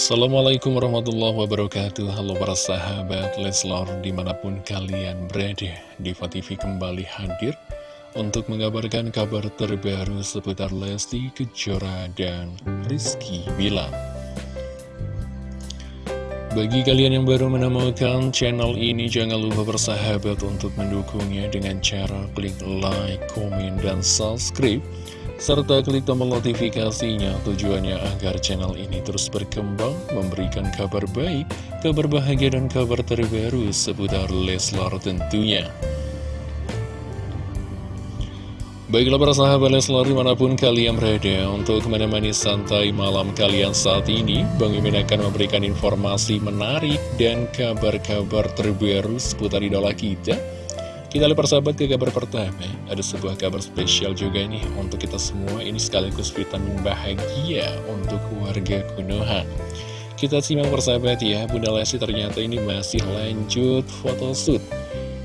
Assalamualaikum warahmatullahi wabarakatuh. Halo para sahabat Leslor di mana pun kalian berada Diva TV kembali hadir Untuk mengabarkan kabar terbaru seputar Lesti Kejora dan Rizky Bilar. Bagi kalian yang baru menemukan channel ini Jangan lupa bersahabat untuk mendukungnya Dengan cara klik like, komen, dan subscribe serta klik tombol notifikasinya tujuannya agar channel ini terus berkembang, memberikan kabar baik, kabar bahagia dan kabar terbaru seputar Leslar tentunya. Baiklah para sahabat Leslar di mana pun kalian berada untuk menemani santai malam kalian saat ini Bang Imin akan memberikan informasi menarik dan kabar-kabar terbaru seputar idola kita kita lihat persahabat ke kabar pertama. Ada sebuah kabar spesial juga nih Untuk kita semua. Ini sekaligus vitamin bahagia Untuk warga Konoha Kita simak persahabat ya Bunda Lesti. Ternyata ini masih lanjut photoshoot.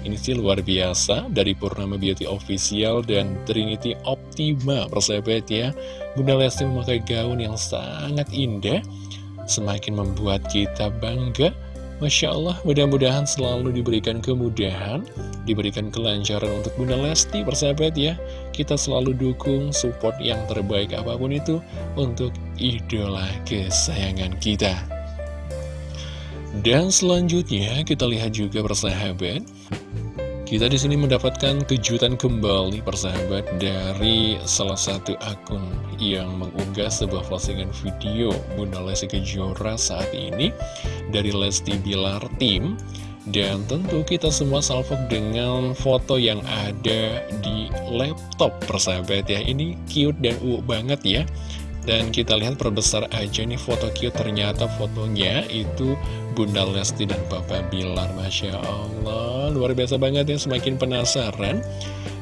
Ini sih luar biasa Dari Purnama Beauty Official dan Trinity Optima Persahabat ya. Bunda Lesti memakai gaun yang sangat indah Semakin membuat kita bangga Masya Allah, mudah-mudahan selalu diberikan kemudahan, diberikan kelancaran untuk Bunda Lesti, persahabat ya. Kita selalu dukung support yang terbaik apa pun itu untuk idola kesayangan kita. Dan selanjutnya kita lihat juga persahabat, kita di sini mendapatkan kejutan kembali persahabat dari salah satu akun yang mengunggah sebuah postingan video Bunda Lesti Kejora saat ini dari Lesti Bilar Team. Dan tentu kita semua salvok dengan foto yang ada di laptop persahabat ya. Ini cute dan uuk banget ya Dan kita lihat perbesar aja nih foto cute Ternyata fotonya itu Bunda Lesti dan Papa Bilar Masya Allah Luar biasa banget ya Semakin penasaran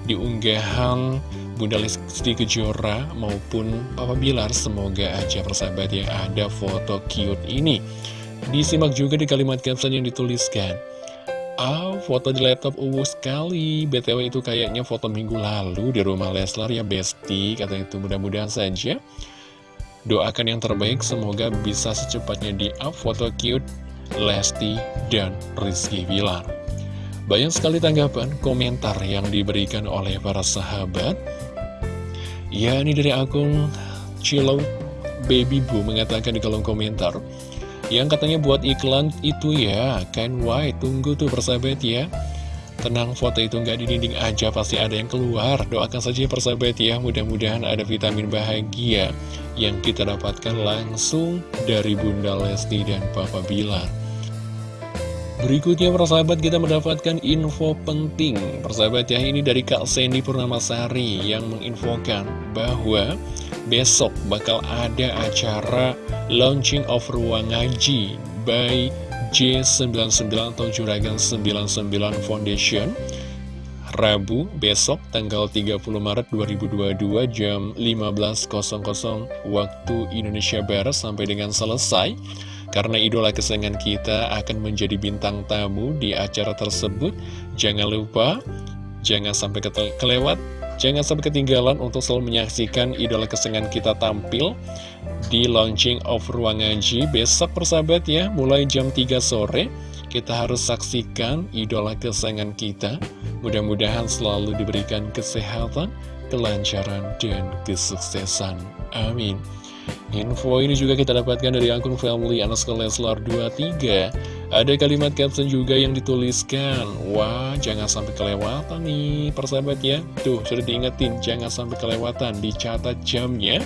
Di unggahan Bunda Lesti Kejora maupun Papa Bilar Semoga aja persahabat ya ada foto cute ini Disimak juga di kalimat caption yang dituliskan Ah, foto di laptop uwu sekali. BTW itu kayaknya foto minggu lalu di rumah Leslar ya, Besti. Kata itu mudah-mudahan saja. Doakan yang terbaik, semoga bisa secepatnya di-up foto cute Lesti dan Rizky Bilar. Banyak sekali tanggapan, komentar yang diberikan oleh para sahabat. Ya, ini dari akun Cilau Baby Boo mengatakan di kolom komentar. Yang katanya buat iklan itu ya Kan why tunggu tuh persahabat ya Tenang foto itu nggak di dinding aja pasti ada yang keluar. Doakan saja persahabat ya Mudah-mudahan ada vitamin bahagia Yang kita dapatkan langsung dari Bunda Lesti dan Papa Bilar. Berikutnya persahabat kita mendapatkan info penting. Persahabat ya ini dari Kak Sandy Purnamasari Yang menginfokan bahwa besok bakal ada acara launching of ruang ngaji by J99 atau Juragan 99 Foundation Rabu besok tanggal 30 Maret 2022 jam 15.00 waktu Indonesia Barat sampai dengan selesai. Karena idola kesayangan kita akan menjadi bintang tamu di acara tersebut jangan lupa jangan sampai kelewat Jangan sampai ketinggalan untuk selalu menyaksikan idola kesenangan kita tampil di launching of Ruang Ngaji besok persahabat ya, mulai jam 3 sore. Kita harus saksikan idola kesenangan kita. Mudah-mudahan selalu diberikan kesehatan, kelancaran, dan kesuksesan. Amin. Info ini juga kita dapatkan dari akun family Leslar 23 Ada kalimat caption juga yang dituliskan. Wah jangan sampai kelewatan nih persahabat ya. Tuh sudah diingetin jangan sampai kelewatan. Dicatat jamnya.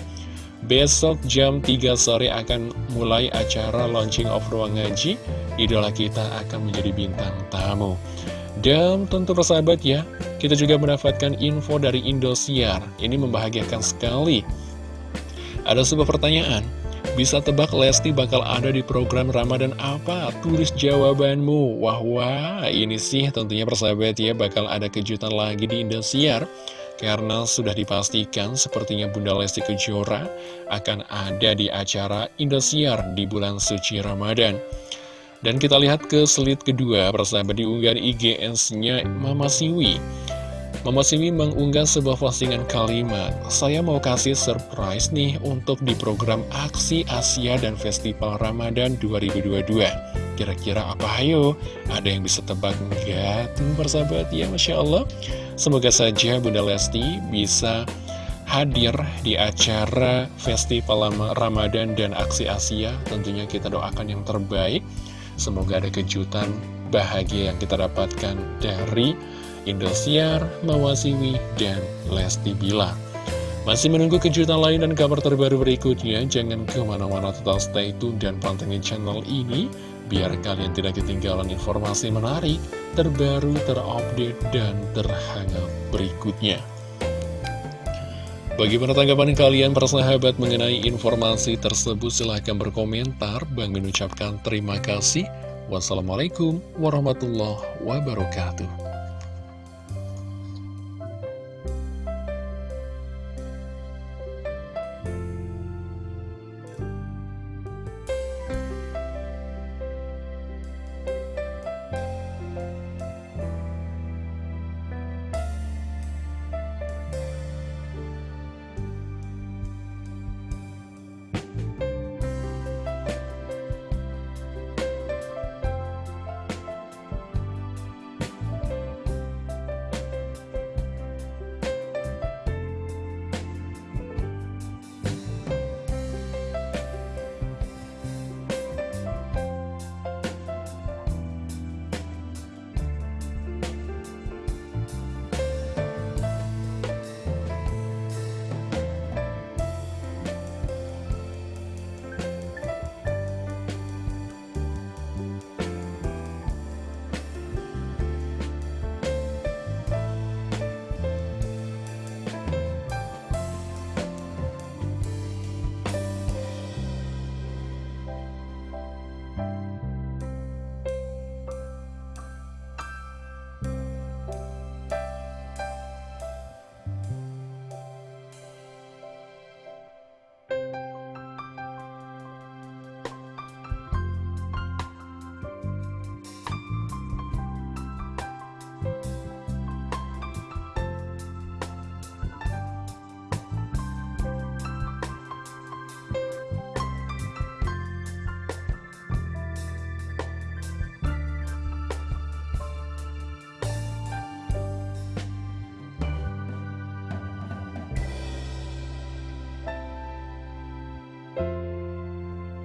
Besok jam 3 sore akan mulai acara launching of ruang ngaji. Idola kita akan menjadi bintang tamu. Dan tentu persahabat ya, kita juga mendapatkan info dari Indosiar. Ini membahagiakan sekali. Ada sebuah pertanyaan, bisa tebak Lesti bakal ada di program Ramadan apa? Tulis jawabanmu. Wah, wah, ini sih tentunya persahabat ya bakal ada kejutan lagi di Indosiar. Karena sudah dipastikan sepertinya Bunda Lesti Kejora akan ada di acara Indosiar di bulan suci Ramadan. Dan kita lihat ke slide kedua, persahabat di unggahan IGS-nya Mama Siwi. Mama Simi mengunggah sebuah postingan kalimat Saya mau kasih surprise nih untuk di program Aksi Asia dan Festival Ramadan 2022 Kira-kira apa ayo? Ada yang bisa tebak enggak? Tuh persahabat ya Masya Allah Semoga saja Bunda Lesti bisa hadir di acara Festival Ramadan dan Aksi Asia Tentunya kita doakan yang terbaik Semoga ada kejutan bahagia yang kita dapatkan dari Indosiar, Mawasiwi, dan Lesti Bila. Masih menunggu kejutan lain dan kabar terbaru berikutnya, jangan ke mana-mana total stay tune dan pantengin channel ini, biar kalian tidak ketinggalan informasi menarik, terbaru, terupdate, dan terhangat berikutnya. Bagaimana tanggapan kalian persahabat mengenai informasi tersebut? Silahkan berkomentar. Bang mengucapkan terima kasih. Wassalamualaikum warahmatullahi wabarakatuh.